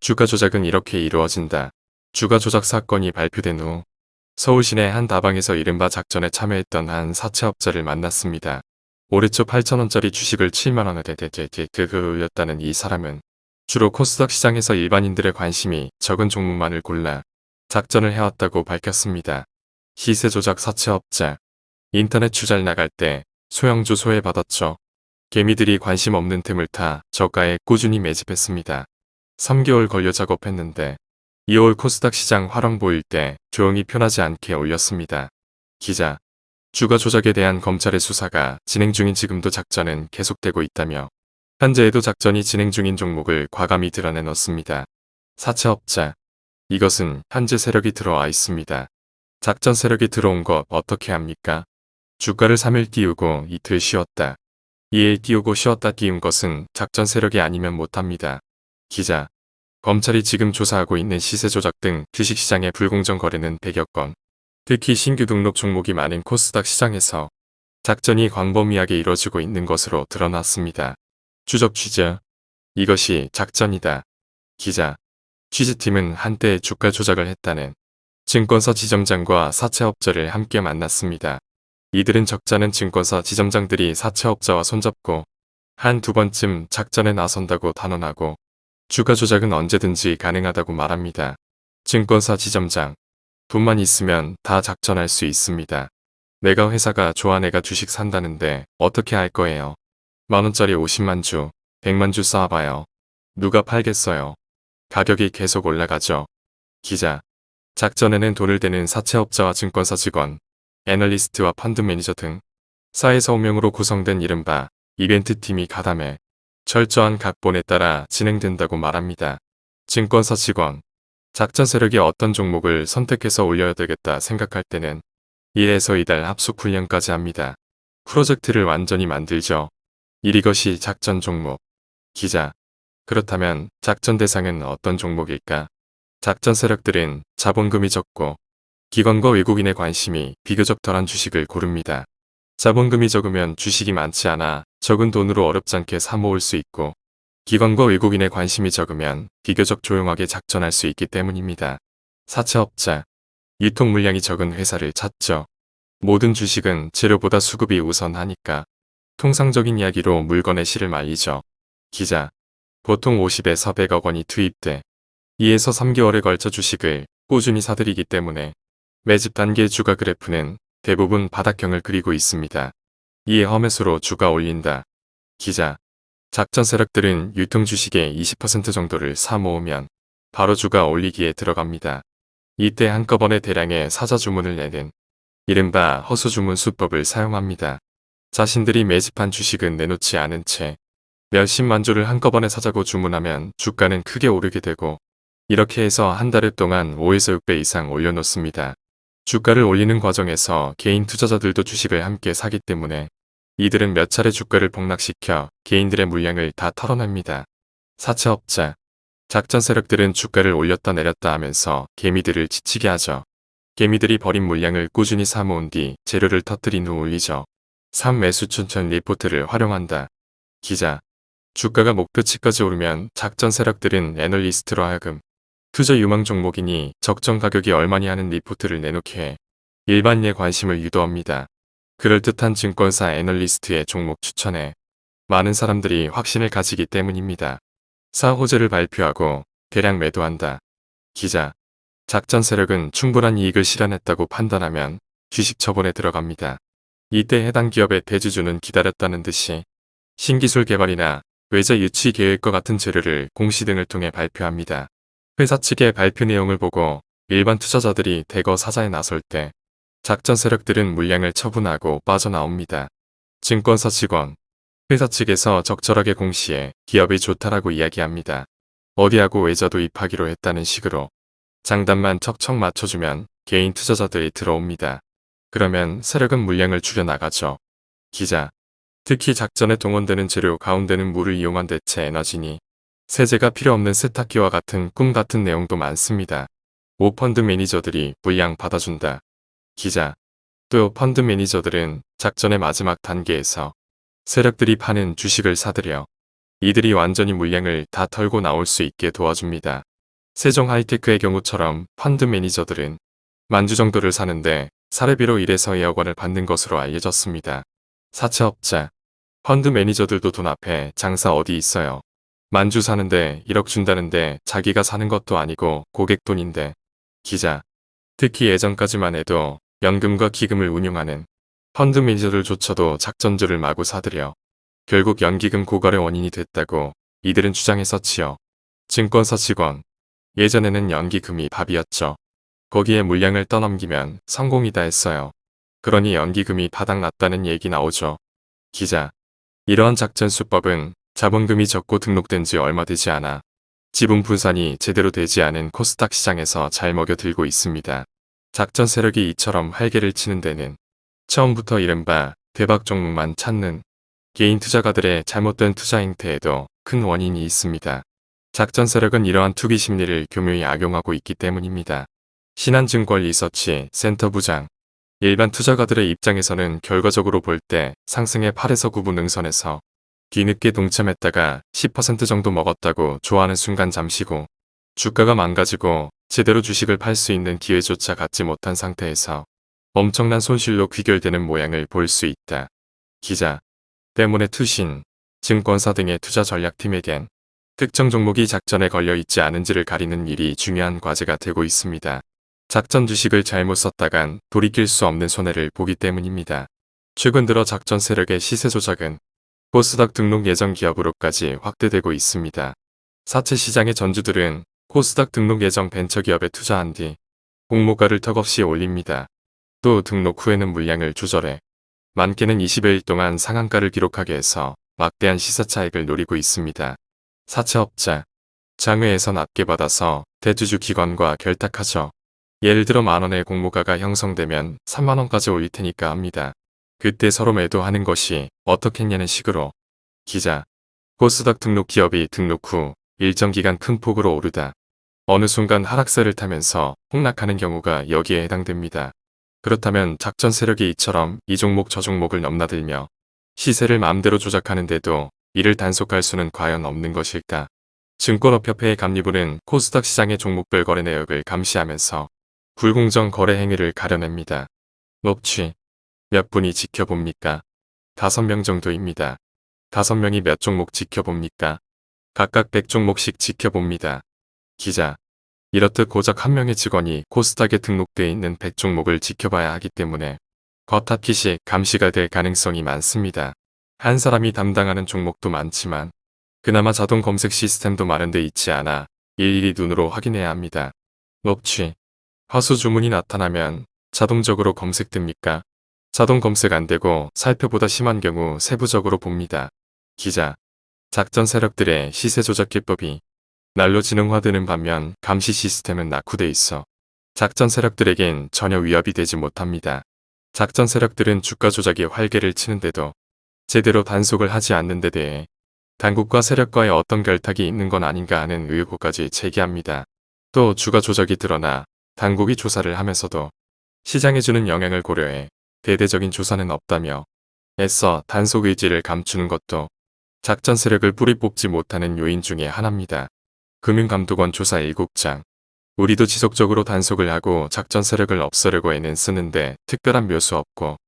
주가 조작은 이렇게 이루어진다. 주가 조작 사건이 발표된 후 서울 시내 한 다방에서 이른바 작전에 참여했던 한 사채업자를 만났습니다. 올해 초 8천원짜리 주식을 7만원에 대대대그 올렸다는 이 사람은 주로 코스닥 시장에서 일반인들의 관심이 적은 종목만을 골라 작전을 해왔다고 밝혔습니다. 시세 조작 사채업자 인터넷 주잘 나갈 때 소형주 소외받았죠. 개미들이 관심 없는 틈을 타 저가에 꾸준히 매집했습니다. 3개월 걸려 작업했는데 2월 코스닥 시장 화랑 보일 때 조용히 편하지 않게 올렸습니다. 기자 주가 조작에 대한 검찰의 수사가 진행 중인 지금도 작전은 계속되고 있다며 현재에도 작전이 진행 중인 종목을 과감히 드러내놓습니다. 사채업자 이것은 현재 세력이 들어와 있습니다. 작전 세력이 들어온 것 어떻게 합니까? 주가를 3일 띄우고 이틀 쉬었다. 2일 띄우고 쉬었다 띄운 것은 작전 세력이 아니면 못합니다. 기자 검찰이 지금 조사하고 있는 시세 조작 등 주식시장의 불공정 거래는 100여 건, 특히 신규 등록 종목이 많은 코스닥 시장에서 작전이 광범위하게 이뤄지고 있는 것으로 드러났습니다. 추적 취재 이것이 작전이다. 기자 취재팀은 한때 주가 조작을 했다는 증권사 지점장과 사채업자를 함께 만났습니다. 이들은 적자는 증권사 지점장들이 사채업자와 손잡고 한 두 번쯤 작전에 나선다고 단언하고 주가 조작은 언제든지 가능하다고 말합니다. 증권사 지점장 돈만 있으면 다 작전할 수 있습니다. 내가 회사가 좋아 내가 주식 산다는데 어떻게 할 거예요. 만원짜리 50만 주, 100만 주 쌓아봐요. 누가 팔겠어요. 가격이 계속 올라가죠. 기자 작전에는 돈을 대는 사채업자와 증권사 직원, 애널리스트와 펀드 매니저 등 사회서 5명으로 구성된 이른바 이벤트팀이 가담해 철저한 각본에 따라 진행된다고 말합니다. 증권사 직원, 작전 세력이 어떤 종목을 선택해서 올려야 되겠다 생각할 때는 1에서 2달 합숙 훈련까지 합니다. 프로젝트를 완전히 만들죠. 1 이것이 작전 종목. 기자. 그렇다면 작전 대상은 어떤 종목일까? 작전 세력들은 자본금이 적고 기관과 외국인의 관심이 비교적 덜한 주식을 고릅니다. 자본금이 적으면 주식이 많지 않아 적은 돈으로 어렵지 않게 사모을 수 있고 기관과 외국인의 관심이 적으면 비교적 조용하게 작전할 수 있기 때문입니다. 사채업자, 유통 물량이 적은 회사를 찾죠. 모든 주식은 재료보다 수급이 우선하니까 통상적인 이야기로 물건의 실을 말리죠. 기자, 보통 50에서 100억 원이 투입돼 2에서 3개월에 걸쳐 주식을 꾸준히 사들이기 때문에 매집 단계 주가 그래프는 대부분 바닥형을 그리고 있습니다. 이에 험해수로 주가 올린다. 기자 작전 세력들은 유통 주식의 20% 정도를 사 모으면 바로 주가 올리기에 들어갑니다. 이때 한꺼번에 대량의 사자 주문을 내는 이른바 허수 주문 수법을 사용합니다. 자신들이 매집한 주식은 내놓지 않은 채 몇십만 주를 한꺼번에 사자고 주문하면 주가는 크게 오르게 되고 이렇게 해서 한달 동안 5에서 6배 이상 올려놓습니다. 주가를 올리는 과정에서 개인 투자자들도 주식을 함께 사기 때문에 이들은 몇 차례 주가를 폭락시켜 개인들의 물량을 다 털어냅니다. 사채업자, 작전 세력들은 주가를 올렸다 내렸다 하면서 개미들을 지치게 하죠. 개미들이 버린 물량을 꾸준히 사모은 뒤 재료를 터뜨린 후 올리죠. 3. 매수 추천 리포트를 활용한다. 기자, 주가가 목표치까지 오르면 작전 세력들은 애널리스트로 하여금 투자 유망 종목이니 적정 가격이 얼마니 하는 리포트를 내놓게 해 일반인의 관심을 유도합니다. 그럴듯한 증권사 애널리스트의 종목 추천에 많은 사람들이 확신을 가지기 때문입니다. 사호재를 발표하고 대량 매도한다. 기자 작전 세력은 충분한 이익을 실현했다고 판단하면 주식 처분에 들어갑니다. 이때 해당 기업의 대주주는 기다렸다는 듯이 신기술 개발이나 외자 유치 계획과 같은 재료를 공시 등을 통해 발표합니다. 회사 측의 발표 내용을 보고 일반 투자자들이 대거 사자에 나설 때 작전 세력들은 물량을 처분하고 빠져나옵니다. 증권사 직원, 회사 측에서 적절하게 공시해 기업이 좋다라고 이야기합니다. 어디하고 외자도 입하기로 했다는 식으로 장단만 척척 맞춰주면 개인 투자자들이 들어옵니다. 그러면 세력은 물량을 줄여나가죠. 기자, 특히 작전에 동원되는 재료 가운데는 물을 이용한 대체 에너지니 세제가 필요 없는 세탁기와 같은 꿈 같은 내용도 많습니다. 오 펀드 매니저들이 물량 받아준다. 기자 또 펀드 매니저들은 작전의 마지막 단계에서 세력들이 파는 주식을 사들여 이들이 완전히 물량을 다 털고 나올 수 있게 도와줍니다. 세종 하이테크의 경우처럼 펀드 매니저들은 만주 정도를 사는데 사례비로 1에서 2억 원을 받는 것으로 알려졌습니다. 사채업자, 펀드 매니저들도 돈 앞에 장사 어디 있어요. 만주 사는데 1억 준다는데 자기가 사는 것도 아니고 고객 돈인데. 기자. 특히 예전까지만 해도 연금과 기금을 운용하는 펀드 매니저들조차도 작전주를 마구 사들여 결국 연기금 고갈의 원인이 됐다고 이들은 주장했었지요. 증권사 직원. 예전에는 연기금이 밥이었죠. 거기에 물량을 떠넘기면 성공이다 했어요. 그러니 연기금이 바닥났다는 얘기 나오죠. 기자. 이러한 작전 수법은 자본금이 적고 등록된 지 얼마 되지 않아 지분 분산이 제대로 되지 않은 코스닥 시장에서 잘 먹여들고 있습니다. 작전 세력이 이처럼 활개를 치는 데는 처음부터 이른바 대박 종목만 찾는 개인 투자가들의 잘못된 투자 행태에도 큰 원인이 있습니다. 작전 세력은 이러한 투기 심리를 교묘히 악용하고 있기 때문입니다. 신한증권 리서치 센터 부장 일반 투자가들의 입장에서는 결과적으로 볼 때 상승의 8에서 9분 응선에서 뒤늦게 동참했다가 10% 정도 먹었다고 좋아하는 순간 잠시고 주가가 망가지고 제대로 주식을 팔 수 있는 기회조차 갖지 못한 상태에서 엄청난 손실로 귀결되는 모양을 볼 수 있다. 기자 때문에 투신, 증권사 등의 투자 전략팀에겐 특정 종목이 작전에 걸려 있지 않은지를 가리는 일이 중요한 과제가 되고 있습니다. 작전 주식을 잘못 썼다간 돌이킬 수 없는 손해를 보기 때문입니다. 최근 들어 작전 세력의 시세 조작은 코스닥 등록 예정 기업으로까지 확대되고 있습니다. 사채 시장의 전주들은 코스닥 등록 예정 벤처기업에 투자한 뒤 공모가를 턱없이 올립니다. 또 등록 후에는 물량을 조절해 많게는 20일 동안 상한가를 기록하게 해서 막대한 시사차익을 노리고 있습니다. 사채업자, 장외에서 낮게 받아서 대주주 기관과 결탁하죠. 예를 들어 만원의 공모가가 형성되면 3만원까지 올릴 테니까 합니다. 그때 서로 매도하는 것이 어떻겠냐는 식으로 기자 코스닥 등록 기업이 등록 후 일정 기간 큰 폭으로 오르다 어느 순간 하락세를 타면서 폭락하는 경우가 여기에 해당됩니다. 그렇다면 작전 세력이 이처럼 이 종목 저 종목을 넘나들며 시세를 마음대로 조작하는데도 이를 단속할 수는 과연 없는 것일까? 증권업협회의 감리부는 코스닥 시장의 종목별 거래 내역을 감시하면서 불공정 거래 행위를 가려냅니다. 녹취 몇 분이 지켜봅니까? 다섯 명 정도입니다. 다섯 명이 몇 종목 지켜봅니까? 각각 100종목씩 지켜봅니다. 기자. 이렇듯 고작 한 명의 직원이 코스닥에 등록되어 있는 100종목을 지켜봐야 하기 때문에 겉합기식 감시가 될 가능성이 많습니다. 한 사람이 담당하는 종목도 많지만 그나마 자동 검색 시스템도 마련돼 있지 않아 일일이 눈으로 확인해야 합니다. 녹취. 화수 주문이 나타나면 자동적으로 검색됩니까? 자동 검색 안되고 살펴보다 심한 경우 세부적으로 봅니다. 기자. 작전 세력들의 시세 조작 기법이 날로 지능화되는 반면 감시 시스템은 낙후돼 있어 작전 세력들에겐 전혀 위협이 되지 못합니다. 작전 세력들은 주가 조작에 활개를 치는데도 제대로 단속을 하지 않는 데 대해 당국과 세력과의 어떤 결탁이 있는 건 아닌가 하는 의혹까지 제기합니다. 또 주가 조작이 드러나 당국이 조사를 하면서도 시장에 주는 영향을 고려해 대대적인 조사는 없다며 애써 단속 의지를 감추는 것도 작전 세력을 뿌리 뽑지 못하는 요인 중의 하나입니다. 금융감독원 조사 7장 우리도 지속적으로 단속을 하고 작전 세력을 없애려고 애는 쓰는데 특별한 묘수 없고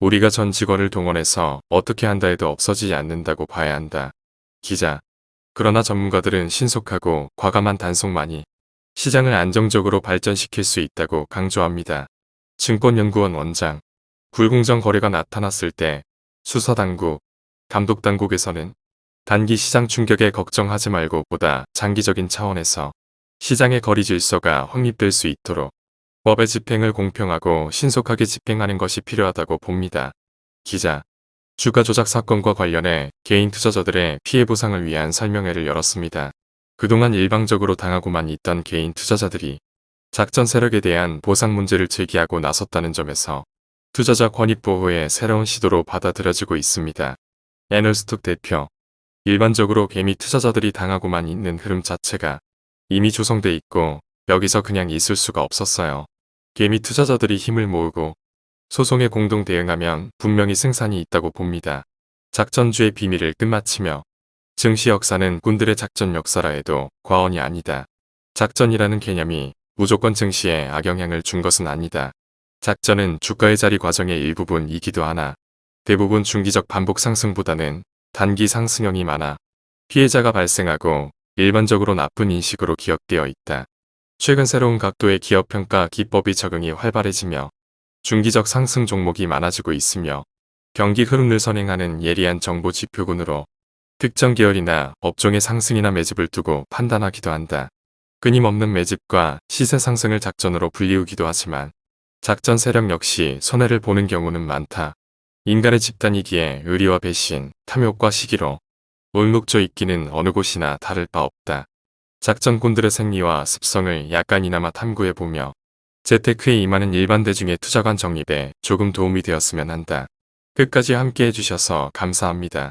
우리가 전 직원을 동원해서 어떻게 한다 해도 없어지지 않는다고 봐야 한다. 기자 그러나 전문가들은 신속하고 과감한 단속만이 시장을 안정적으로 발전시킬 수 있다고 강조합니다. 증권연구원 원장 불공정 거래가 나타났을 때 수사당국, 감독당국에서는 단기 시장 충격에 걱정하지 말고 보다 장기적인 차원에서 시장의 거리 질서가 확립될 수 있도록 법의 집행을 공평하고 신속하게 집행하는 것이 필요하다고 봅니다. 기자 주가 조작 사건과 관련해 개인 투자자들의 피해 보상을 위한 설명회를 열었습니다. 그동안 일방적으로 당하고만 있던 개인 투자자들이 작전 세력에 대한 보상 문제를 제기하고 나섰다는 점에서 투자자 권익 보호의 새로운 시도로 받아들여지고 있습니다. 애널스톡 대표 일반적으로 개미 투자자들이 당하고만 있는 흐름 자체가 이미 조성돼 있고 여기서 그냥 있을 수가 없었어요. 개미 투자자들이 힘을 모으고 소송에 공동 대응하면 분명히 승산이 있다고 봅니다. 작전주의 비밀을 끝마치며 증시 역사는 군들의 작전 역사라 해도 과언이 아니다. 작전이라는 개념이 무조건 증시에 악영향을 준 것은 아니다. 작전은 주가의 자리 과정의 일부분이기도 하나 대부분 중기적 반복 상승보다는 단기 상승형이 많아 피해자가 발생하고 일반적으로 나쁜 인식으로 기억되어 있다. 최근 새로운 각도의 기업 평가 기법이 적응이 활발해지며 중기적 상승 종목이 많아지고 있으며 경기 흐름을 선행하는 예리한 정보 지표군으로 특정 계열이나 업종의 상승이나 매집을 두고 판단하기도 한다. 끊임없는 매집과 시세 상승을 작전으로 불리우기도 하지만 작전 세력 역시 손해를 보는 경우는 많다. 인간의 집단이기에 의리와 배신, 탐욕과 시기로 울묵조 있기는 어느 곳이나 다를 바 없다. 작전꾼들의 생리와 습성을 약간이나마 탐구해보며 재테크에 임하는 일반 대중의 투자관 정립에 조금 도움이 되었으면 한다. 끝까지 함께 해 주셔서 감사합니다.